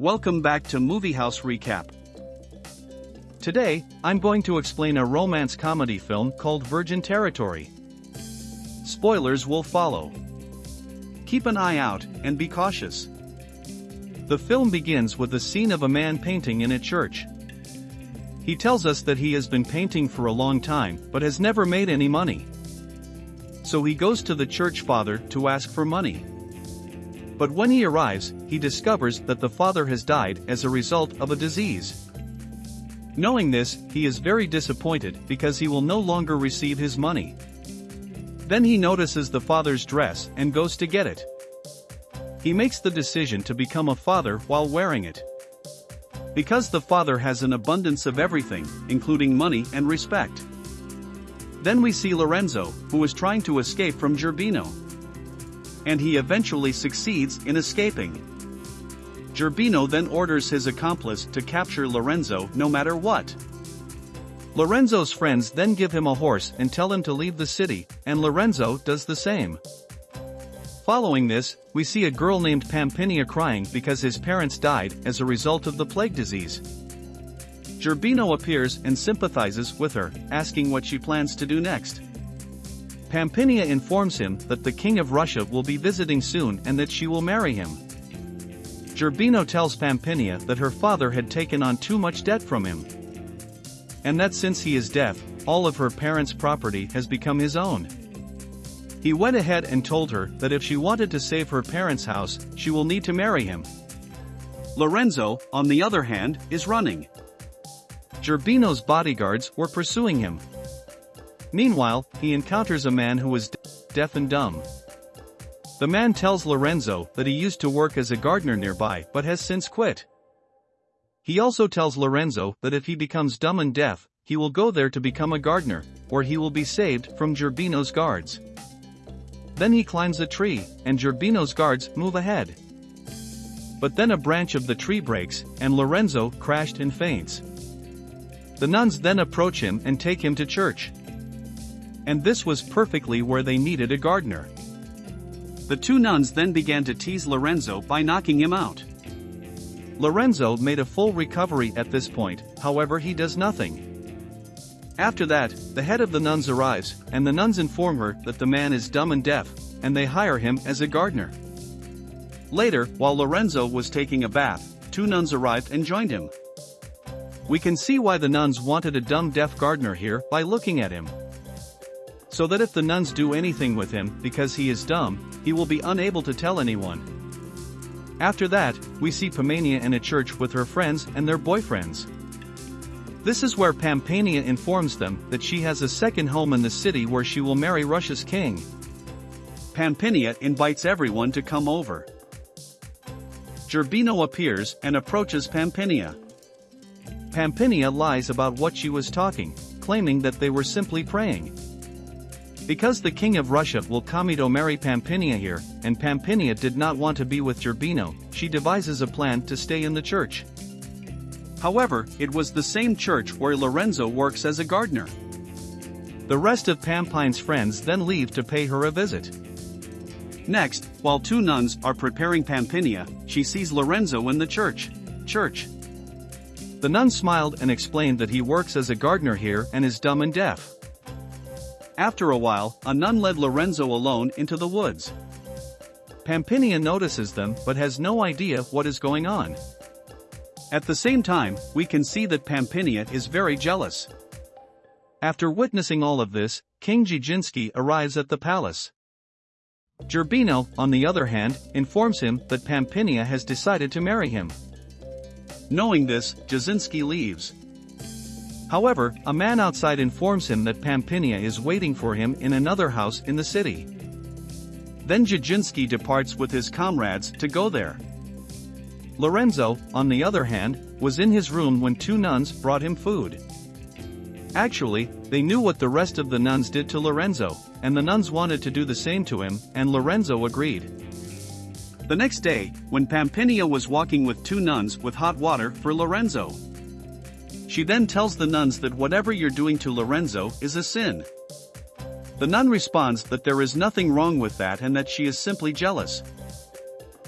Welcome back to Movie House Recap. Today, I'm going to explain a romance comedy film called Virgin Territory. Spoilers will follow. Keep an eye out and be cautious. The film begins with the scene of a man painting in a church. He tells us that he has been painting for a long time but has never made any money. So he goes to the church father to ask for money. But when he arrives, he discovers that the father has died as a result of a disease. Knowing this, he is very disappointed because he will no longer receive his money. Then he notices the father's dress and goes to get it. He makes the decision to become a father while wearing it. Because the father has an abundance of everything, including money and respect. Then we see Lorenzo, who is trying to escape from Gerbino and he eventually succeeds in escaping. Gerbino then orders his accomplice to capture Lorenzo no matter what. Lorenzo's friends then give him a horse and tell him to leave the city, and Lorenzo does the same. Following this, we see a girl named Pampinia crying because his parents died as a result of the plague disease. Gerbino appears and sympathizes with her, asking what she plans to do next. Pampinia informs him that the King of Russia will be visiting soon and that she will marry him. Gerbino tells Pampinia that her father had taken on too much debt from him. And that since he is deaf, all of her parents' property has become his own. He went ahead and told her that if she wanted to save her parents' house, she will need to marry him. Lorenzo, on the other hand, is running. Gerbino's bodyguards were pursuing him. Meanwhile, he encounters a man who is deaf and dumb. The man tells Lorenzo that he used to work as a gardener nearby but has since quit. He also tells Lorenzo that if he becomes dumb and deaf, he will go there to become a gardener, or he will be saved from Gerbino's guards. Then he climbs a tree, and Gerbino's guards move ahead. But then a branch of the tree breaks, and Lorenzo crashed and faints. The nuns then approach him and take him to church and this was perfectly where they needed a gardener. The two nuns then began to tease Lorenzo by knocking him out. Lorenzo made a full recovery at this point, however he does nothing. After that, the head of the nuns arrives, and the nuns inform her that the man is dumb and deaf, and they hire him as a gardener. Later, while Lorenzo was taking a bath, two nuns arrived and joined him. We can see why the nuns wanted a dumb deaf gardener here by looking at him so that if the nuns do anything with him because he is dumb, he will be unable to tell anyone. After that, we see Pampinia in a church with her friends and their boyfriends. This is where Pampania informs them that she has a second home in the city where she will marry Russia's king. Pampinia invites everyone to come over. Gerbino appears and approaches Pampinia. Pampinia lies about what she was talking, claiming that they were simply praying. Because the king of Russia Wilkamito marry Pampinia here, and Pampinia did not want to be with Gerbino, she devises a plan to stay in the church. However, it was the same church where Lorenzo works as a gardener. The rest of Pampinia's friends then leave to pay her a visit. Next, while two nuns are preparing Pampinia, she sees Lorenzo in the church. Church. The nun smiled and explained that he works as a gardener here and is dumb and deaf. After a while, a nun led Lorenzo alone into the woods. Pampinia notices them but has no idea what is going on. At the same time, we can see that Pampinia is very jealous. After witnessing all of this, King Jajinsky arrives at the palace. Gerbino, on the other hand, informs him that Pampinia has decided to marry him. Knowing this, Jazinski leaves. However, a man outside informs him that Pampinia is waiting for him in another house in the city. Then Jajinsky departs with his comrades to go there. Lorenzo, on the other hand, was in his room when two nuns brought him food. Actually, they knew what the rest of the nuns did to Lorenzo, and the nuns wanted to do the same to him, and Lorenzo agreed. The next day, when Pampinia was walking with two nuns with hot water for Lorenzo, she then tells the nuns that whatever you're doing to Lorenzo is a sin. The nun responds that there is nothing wrong with that and that she is simply jealous.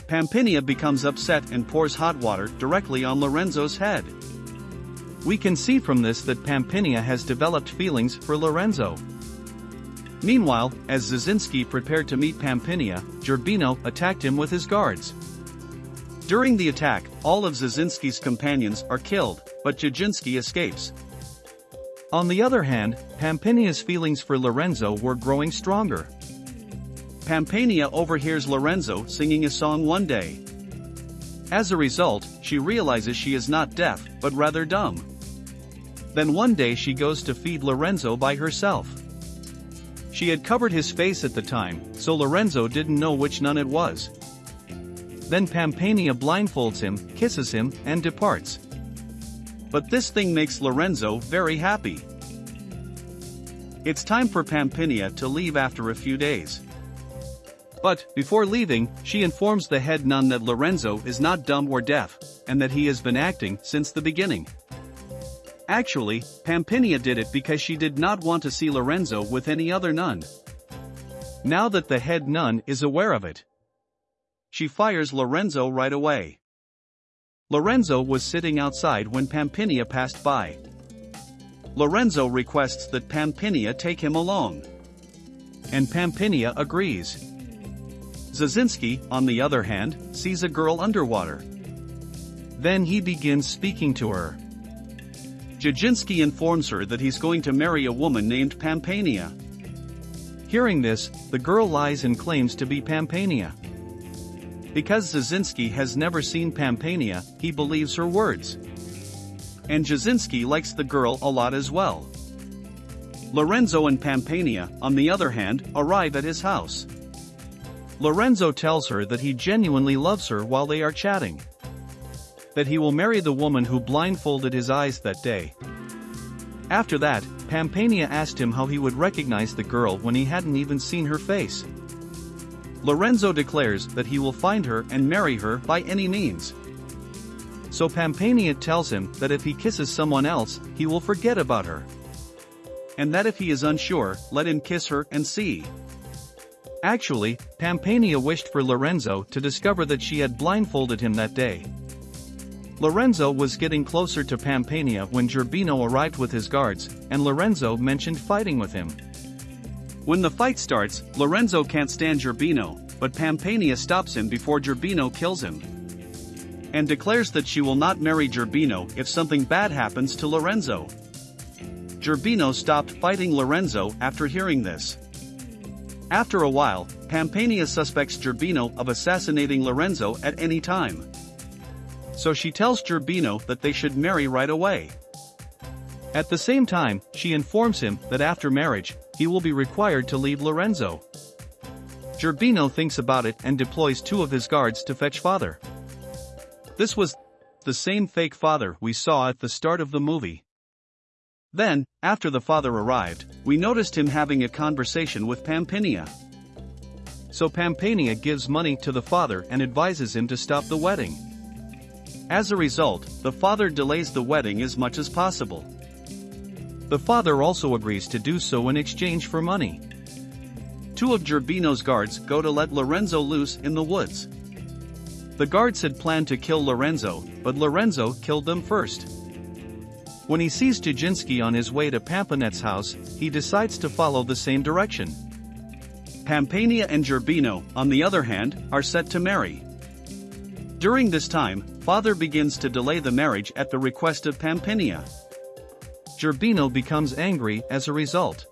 Pampinia becomes upset and pours hot water directly on Lorenzo's head. We can see from this that Pampinia has developed feelings for Lorenzo. Meanwhile, as Zazinski prepared to meet Pampinia, Gerbino attacked him with his guards. During the attack, all of Zazinski's companions are killed, but Jaginski escapes. On the other hand, Pampinia's feelings for Lorenzo were growing stronger. Pampinia overhears Lorenzo singing a song one day. As a result, she realizes she is not deaf, but rather dumb. Then one day she goes to feed Lorenzo by herself. She had covered his face at the time, so Lorenzo didn't know which nun it was. Then Pampania blindfolds him, kisses him, and departs. But this thing makes Lorenzo very happy. It's time for Pampinia to leave after a few days. But, before leaving, she informs the head nun that Lorenzo is not dumb or deaf, and that he has been acting since the beginning. Actually, Pampinia did it because she did not want to see Lorenzo with any other nun. Now that the head nun is aware of it, she fires Lorenzo right away. Lorenzo was sitting outside when Pampinia passed by. Lorenzo requests that Pampinia take him along. And Pampinia agrees. Zazinski, on the other hand, sees a girl underwater. Then he begins speaking to her. Jaginski informs her that he's going to marry a woman named Pampinia. Hearing this, the girl lies and claims to be Pampinia. Because Zazinski has never seen Pampinia, he believes her words. And Jazinski likes the girl a lot as well. Lorenzo and Pampinia, on the other hand, arrive at his house. Lorenzo tells her that he genuinely loves her while they are chatting. That he will marry the woman who blindfolded his eyes that day. After that, Pampinia asked him how he would recognize the girl when he hadn't even seen her face. Lorenzo declares that he will find her and marry her by any means. So Pampinia tells him that if he kisses someone else, he will forget about her. And that if he is unsure, let him kiss her and see. Actually, Pampinia wished for Lorenzo to discover that she had blindfolded him that day. Lorenzo was getting closer to Pampinia when Gerbino arrived with his guards, and Lorenzo mentioned fighting with him. When the fight starts, Lorenzo can't stand Gerbino, but Pampinia stops him before Gerbino kills him. And declares that she will not marry Gerbino if something bad happens to Lorenzo. Gerbino stopped fighting Lorenzo after hearing this. After a while, Pampinia suspects Gerbino of assassinating Lorenzo at any time. So she tells Gerbino that they should marry right away. At the same time, she informs him that after marriage, he will be required to leave Lorenzo. Gerbino thinks about it and deploys two of his guards to fetch father. This was the same fake father we saw at the start of the movie. Then, after the father arrived, we noticed him having a conversation with Pampinia. So Pampinia gives money to the father and advises him to stop the wedding. As a result, the father delays the wedding as much as possible. The father also agrees to do so in exchange for money. Two of Gerbino's guards go to let Lorenzo loose in the woods. The guards had planned to kill Lorenzo, but Lorenzo killed them first. When he sees Jaginski on his way to Pampinia's house, he decides to follow the same direction. Pampinia and Gerbino, on the other hand, are set to marry. During this time, father begins to delay the marriage at the request of Pampinia. Gerbino becomes angry as a result.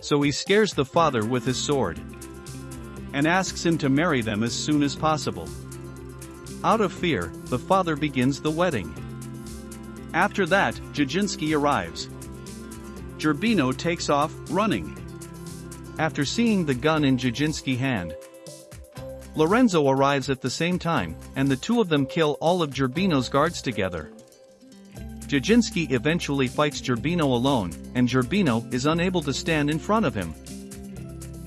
So he scares the father with his sword. And asks him to marry them as soon as possible. Out of fear, the father begins the wedding. After that, Jaginski arrives. Gerbino takes off, running. After seeing the gun in Jaginski's hand, Lorenzo arrives at the same time, and the two of them kill all of Gerbino's guards together. Jaginski eventually fights Gerbino alone, and Gerbino is unable to stand in front of him.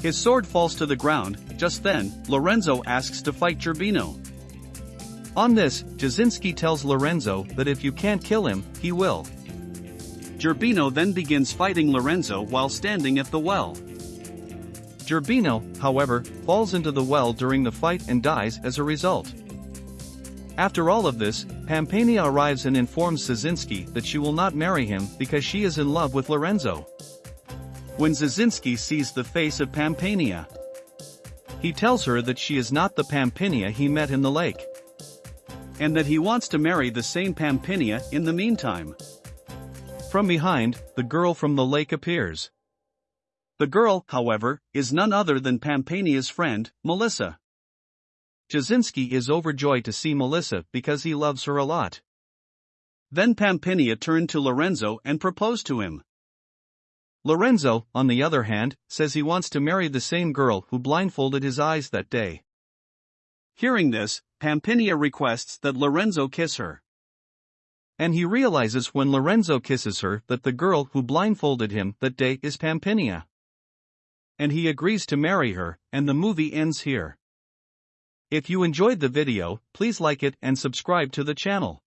His sword falls to the ground, just then, Lorenzo asks to fight Gerbino. On this, Jazinski tells Lorenzo that if you can't kill him, he will. Gerbino then begins fighting Lorenzo while standing at the well. Gerbino, however, falls into the well during the fight and dies as a result. After all of this, Pampania arrives and informs Szynski that she will not marry him because she is in love with Lorenzo. When Szynski sees the face of Pampania, he tells her that she is not the Pampania he met in the lake. And that he wants to marry the same Pampania in the meantime. From behind, the girl from the lake appears. The girl, however, is none other than Pampania's friend, Melissa. Szynski is overjoyed to see Melissa because he loves her a lot. Then Pampania turned to Lorenzo and proposed to him. Lorenzo, on the other hand, says he wants to marry the same girl who blindfolded his eyes that day. Hearing this, Pampania requests that Lorenzo kiss her. And he realizes when Lorenzo kisses her that the girl who blindfolded him that day is Pampania. And he agrees to marry her, and the movie ends here. If you enjoyed the video, please like it and subscribe to the channel.